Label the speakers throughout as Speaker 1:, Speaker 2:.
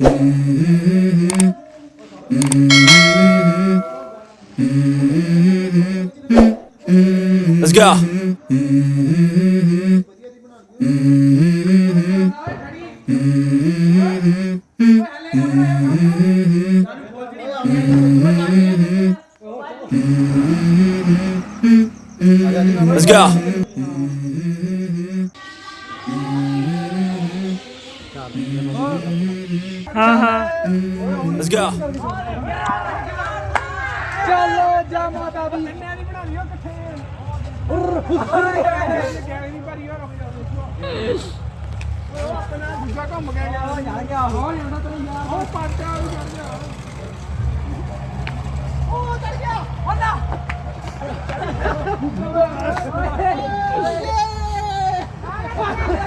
Speaker 1: Let's go. Let's go. ਹਾਂ let's go
Speaker 2: ਚਲੋ ਜਾ ਮਾਤਾ ਦੀ। ਕੰਨਿਆਂ ਦੀ ਬਣਾ ਲਿਓ ਇਕੱਠੇ ਆਪਣਾ ਦੂਜਾ ਘੁੰਮ ਗਿਆ। ਯਾਰ ਯਾਰ। ਗਿਆ ਹੋ ਜਾਂਦਾ ਤੈਨੂੰ ਯਾਰ। ਉਹ ਪਾਟਾ ਹੋ ਜਾਂਦਾ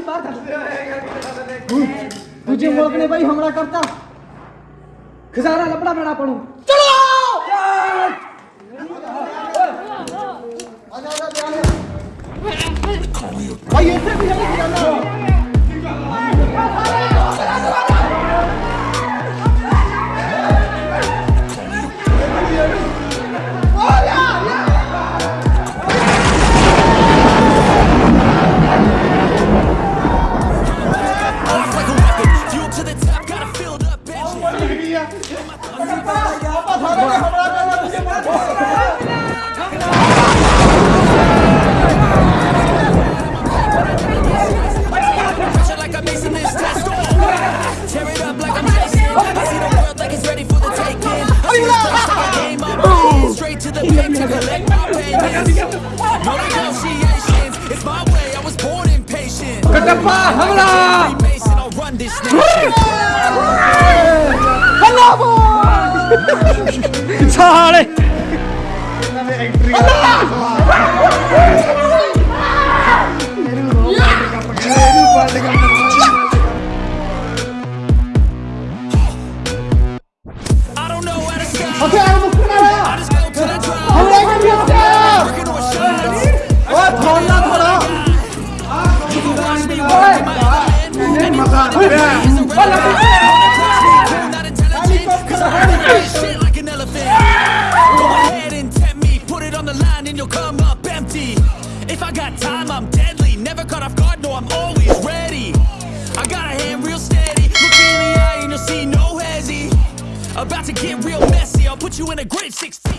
Speaker 1: भाई बात तुझे हम्म। मोकने भाई हमरा करता। खजाना लपड़ा मेरा पड़ू। I see this place like a game I'm. Straight to the bank to collect my payments. No negotiations. It's my way. I was born impatient. I'll run this nation. साले Okay, I'm a criminal. If I got time, I'm deadly. Never caught off guard, no, I'm always ready. I got a hand real steady. Look me in the eye and you'll see no hezzy. About to get real messy. I'll put you in a grade 16.